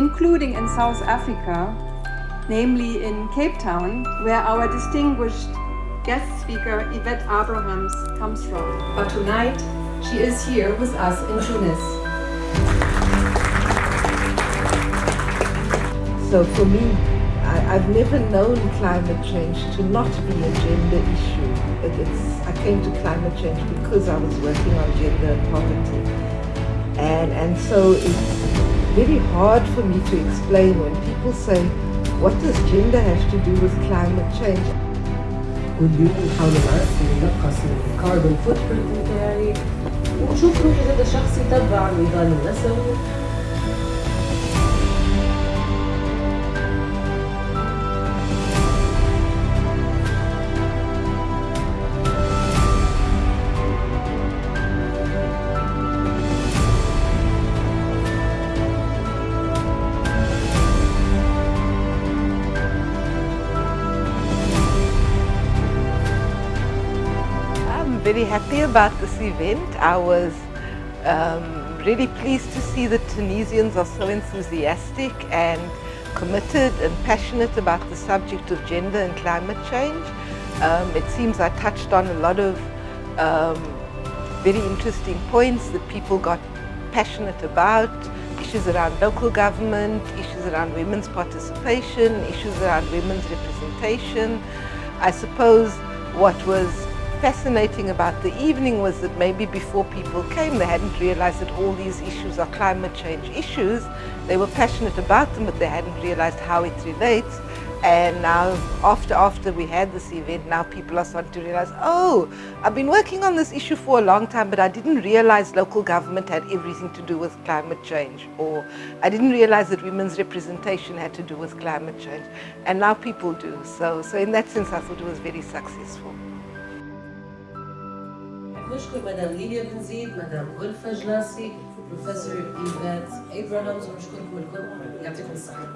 concluding in South Africa, namely in Cape Town, where our distinguished guest speaker Yvette Abrahams comes from. But tonight, she is here with us in Tunis. So for me, I, have never known climate change to not be a gender issue. It, it's, I came to climate change because I was working on gender and poverty. And, and so it's very hard for me to explain when people say, what does gender have to do with climate change? كل يوم بحاول نعرف نقص الكربون فوتبرنت بتاعي وشوف روحي هذا شخصي تبع النظام النسوي very happy about this event. I was um, really pleased to see that Tunisians are so enthusiastic and committed and passionate about the subject of gender and climate change. Um, it seems I touched on a lot of um, very interesting points that people got passionate about, issues around local government, issues around women's participation, issues around women's representation. I suppose what was fascinating about the evening was that maybe before people came they hadn't realized that all these issues are climate change issues. They were passionate about them but they hadn't realized how it relates. And now after after we had this event, now people are starting to realize, oh, I've been working on this issue for a long time, but I didn't realize local government had everything to do with climate change. Or I didn't realize that women's representation had to do with climate change. And now people do. So, so in that sense, I thought it was very successful. نشكر مدام ليليا بن زيد مدام غلفة جلاسي بروفيسور إيفات إبراهامز ونشكركم الكل يعطيكم الصحة.